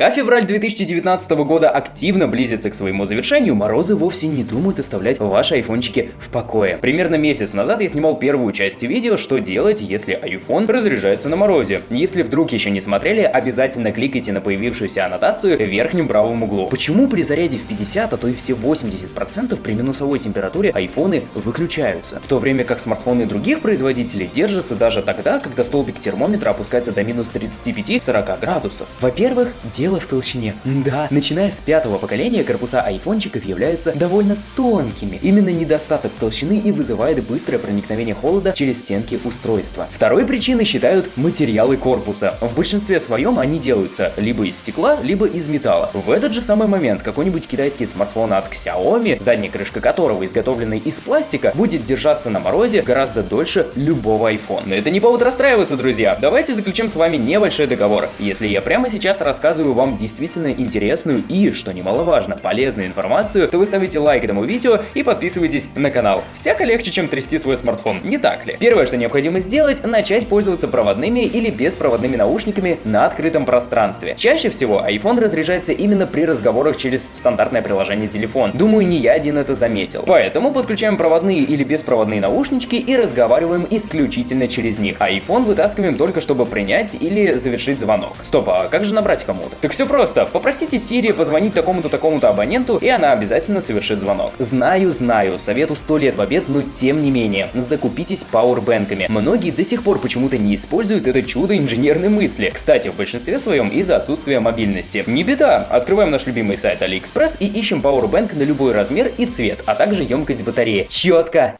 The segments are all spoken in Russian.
Пока февраль 2019 года активно близится к своему завершению, морозы вовсе не думают оставлять ваши айфончики в покое. Примерно месяц назад я снимал первую часть видео, что делать, если iPhone разряжается на морозе. Если вдруг еще не смотрели, обязательно кликайте на появившуюся аннотацию в верхнем правом углу. Почему при заряде в 50, а то и все 80% при минусовой температуре айфоны выключаются? В то время как смартфоны других производителей держатся даже тогда, когда столбик термометра опускается до минус 35-40 градусов. Во-первых, дело в толщине. Да, начиная с пятого поколения корпуса айфончиков являются довольно тонкими. Именно недостаток толщины и вызывает быстрое проникновение холода через стенки устройства. Второй причиной считают материалы корпуса. В большинстве своем они делаются либо из стекла, либо из металла. В этот же самый момент какой-нибудь китайский смартфон от Xiaomi, задняя крышка которого изготовлена из пластика, будет держаться на морозе гораздо дольше любого iPhone. Но это не повод расстраиваться, друзья. Давайте заключим с вами небольшой договор. Если я прямо сейчас рассказываю вам действительно интересную и, что немаловажно, полезную информацию, то вы ставите лайк этому видео и подписывайтесь на канал. Всяко легче, чем трясти свой смартфон, не так ли? Первое, что необходимо сделать, начать пользоваться проводными или беспроводными наушниками на открытом пространстве. Чаще всего iPhone разряжается именно при разговорах через стандартное приложение телефон. Думаю, не я один это заметил. Поэтому подключаем проводные или беспроводные наушнички и разговариваем исключительно через них. IPhone вытаскиваем только чтобы принять или завершить звонок. Стоп, а как же набрать кому-то? Так все просто. Попросите Siri позвонить такому-то такому-то абоненту, и она обязательно совершит звонок. Знаю, знаю, совету 100 лет в обед, но тем не менее, закупитесь пауэрбэнками. Многие до сих пор почему-то не используют это чудо инженерной мысли. Кстати, в большинстве своем из-за отсутствия мобильности. Не беда, открываем наш любимый сайт AliExpress и ищем пауэрбэнк на любой размер и цвет, а также емкость батареи. Четко!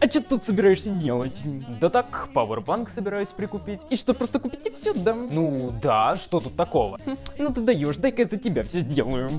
А что ты тут собираешься делать? Да так, пауэрбанк собираюсь прикупить. И что, просто купить и все, да? Ну да, что тут такого? Хм, ну ты даешь, дай-ка я за тебя все сделаю.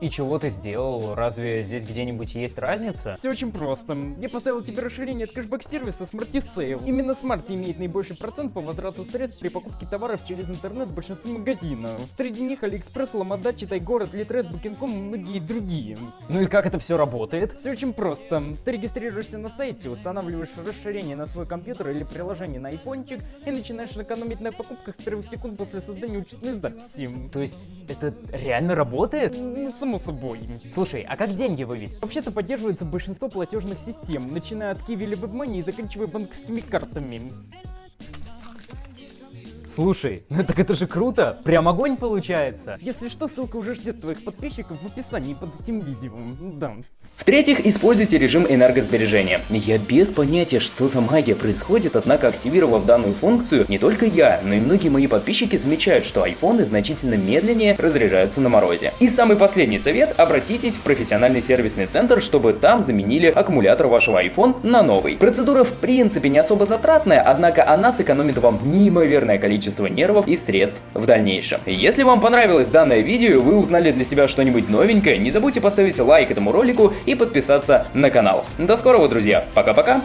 И чего ты сделал? Разве здесь где-нибудь есть разница? Все очень просто. Я поставил тебе расширение от кэшбэк-сервиса Smarty Sale. Именно Smarty имеет наибольший процент по возврату средств при покупке товаров через интернет в большинстве магазинов. Среди них AliExpress, Ламада, Читай Город, Litres, Booking.com и многие другие. Ну и как это все работает? Все очень просто. Ты регистрируешься на сайте, устанавливаешь расширение на свой компьютер или приложение на айфончик и начинаешь экономить на покупках с первых секунд после создания учетной записи. То есть это реально работает? Само собой. Слушай, а как деньги вывести? Вообще-то поддерживается большинство платежных систем, начиная от Kiwi или WebMoney и заканчивая банковскими картами. Слушай, ну так это же круто, прям огонь получается. Если что, ссылка уже ждет твоих подписчиков в описании под этим видео. Да. В-третьих, используйте режим энергосбережения. Я без понятия, что за магия происходит, однако активировав данную функцию, не только я, но и многие мои подписчики замечают, что айфоны значительно медленнее разряжаются на морозе. И самый последний совет, обратитесь в профессиональный сервисный центр, чтобы там заменили аккумулятор вашего iPhone на новый. Процедура в принципе не особо затратная, однако она сэкономит вам неимоверное количество нервов и средств в дальнейшем. Если вам понравилось данное видео, вы узнали для себя что-нибудь новенькое, не забудьте поставить лайк этому ролику и подписаться на канал. До скорого, друзья. Пока-пока.